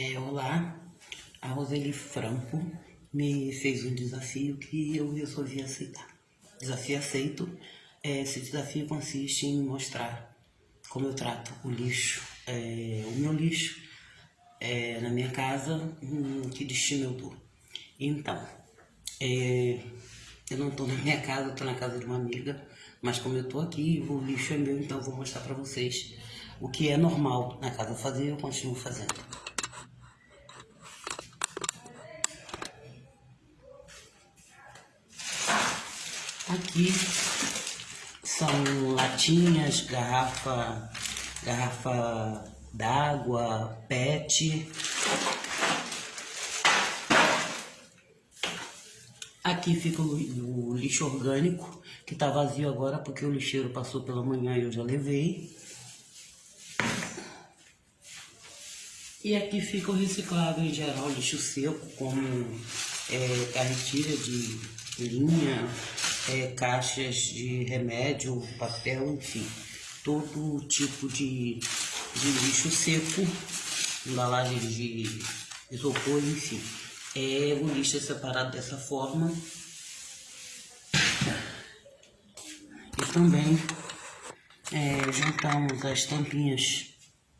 É, olá, a Roseli Franco me fez um desafio que eu resolvi aceitar. Desafio aceito. É, esse desafio consiste em mostrar como eu trato o lixo, é, o meu lixo é, na minha casa, hum, que destino eu dou. Então, é, eu não estou na minha casa, estou na casa de uma amiga, mas como eu estou aqui, o lixo é meu, então eu vou mostrar para vocês o que é normal na casa fazer, eu continuo fazendo. Aqui são latinhas, garrafa, garrafa d'água, pet. Aqui fica o, lixo orgânico, que está vazio agora porque o lixeiro passou pela manhã e eu já levei. E aqui fica o reciclável em geral, lixo seco, como é, carretilha de linha, é, caixas de remédio, papel, enfim, todo tipo de, de lixo seco, embalagem de isopor, enfim. É, o lixo é separado dessa forma. E também é, juntamos as tampinhas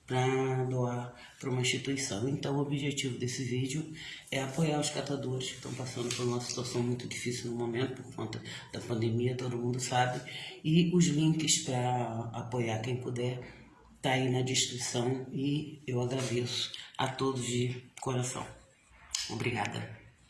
para doar para uma instituição. Então, o objetivo desse vídeo é apoiar os catadores que estão passando por uma situação muito difícil no momento, por conta da pandemia, todo mundo sabe. E os links para apoiar quem puder tá aí na descrição e eu agradeço a todos de coração. Obrigada.